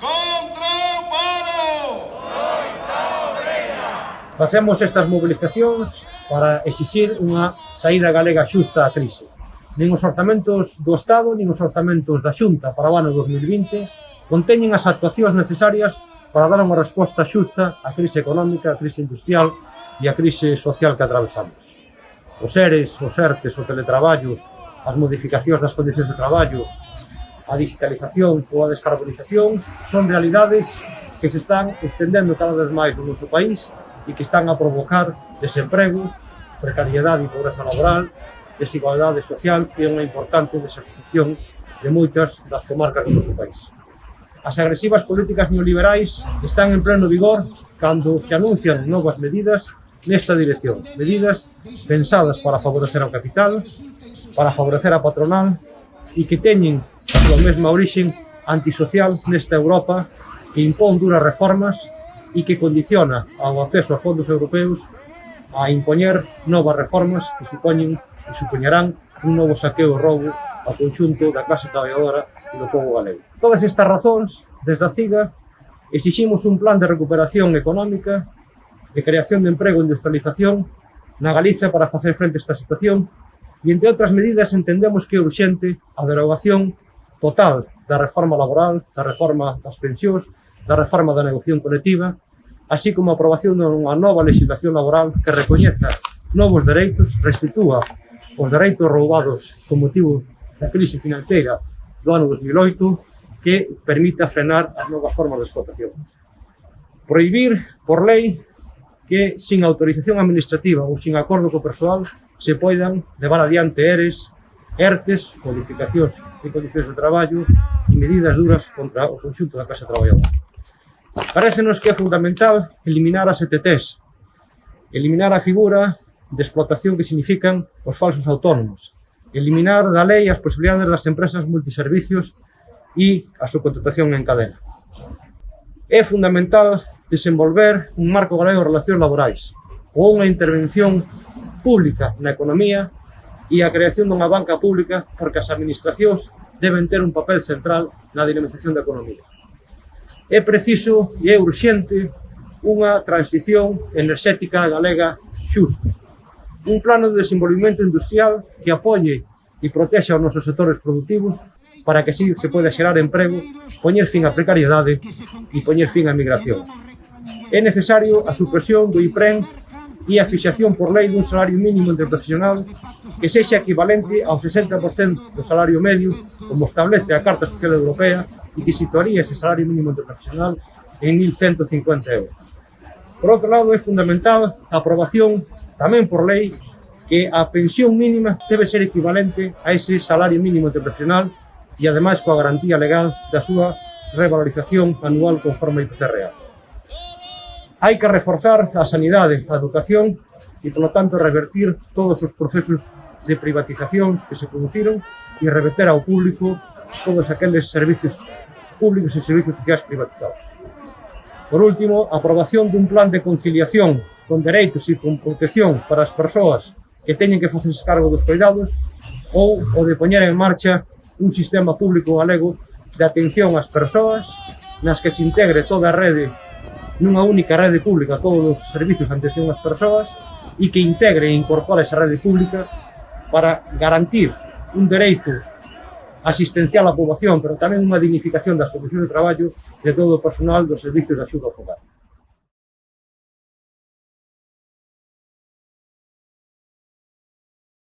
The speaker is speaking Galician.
Contra o paro! Loita obreira! Facemos estas movilizacións para exixir unha saída galega xusta á crise. Nen os orzamentos do Estado, nin os orzamentos da Xunta para o ano 2020 conteñen as actuacións necesarias para dar unha resposta xusta á crise económica, á crise industrial e á crise social que atravesamos. Os ERES, os ERTES, o teletraballo, as modificacións das condicións de traballo, a digitalización ou a descarbonización son realidades que se están estendendo cada vez máis no noso país e que están a provocar desemprego, precariedade e pobreza laboral, desigualdade social e unha importante desertización de moitas das comarcas do noso país. As agresivas políticas neoliberais están en pleno vigor cando se anuncian novas medidas nesta dirección. Medidas pensadas para favorecer ao capital, para favorecer a patronal e que teñen a súa mesma orixen antisocial nesta Europa que impón duras reformas e que condiciona ao acceso a fondos europeus a impoñer novas reformas que supoñen e supoñerán un novo saqueo e roubo ao conxunto da clase traballadora e do povo galego. Todas estas razóns, desde a CIGA, exiximos un plan de recuperación económica, de creación de emprego e industrialización na Galiza para facer frente a esta situación E, entre outras medidas, entendemos que é urxente a derogación total da reforma laboral, da reforma das pensións, da reforma da negociación colectiva, así como a aprobación dunha nova legislación laboral que recoñeza novos dereitos, restitúa os dereitos roubados con motivo da crise financeira do ano 2008 que permita frenar as novas formas de explotación. Proibir por lei que sin autorización administrativa ou sin acordo co persoal se poidan levar adiante ERES, ERTES, modificacións de condicións de traballo e medidas duras contra o conxunto da clase traballadora. Parecenos que é fundamental eliminar as ETTs, eliminar a figura de explotación que significan os falsos autónomos, eliminar da lei as posibilidades das empresas multiservicios e a subcontratación en cadena. É fundamental desenvolver un marco galego de relacións laborais ou unha intervención pública na economía e a creación dunha banca pública porque as administracións deben ter un papel central na dinamización da economía. É preciso e é urxente unha transición enerxética galega xusta. Un plano de desenvolvimento industrial que apoie e protexa os nosos sectores productivos para que así se poida xerar emprego, poñer fin á precariedade e poñer fin á migración. É necesario a supresión do IPREN e a fixación por lei dun salario mínimo interprofesional que sexa equivalente ao 60% do salario medio como establece a Carta Social Europea e que situaría ese salario mínimo interprofesional en 1.150 euros. Por outro lado, é fundamental a aprobación tamén por lei que a pensión mínima debe ser equivalente a ese salario mínimo interprofesional e ademais coa garantía legal da súa revalorización anual conforme ao IPC real. Hai que reforzar a sanidade, a educación e, polo tanto, revertir todos os procesos de privatizacións que se produciron e reverter ao público todos aqueles servicios públicos e servicios sociais privatizados. Por último, a aprobación dun plan de conciliación con dereitos e con protección para as persoas que teñen que facerse cargo dos cuidados ou o de poñer en marcha un sistema público galego de atención ás persoas nas que se integre toda a rede nunha única rede pública todos os servizos de atención ás persoas e que integre e incorpore esa rede pública para garantir un dereito asistencial á poboación, pero tamén unha dignificación das condicións de traballo de todo o personal dos servizos de axuda ao fogar.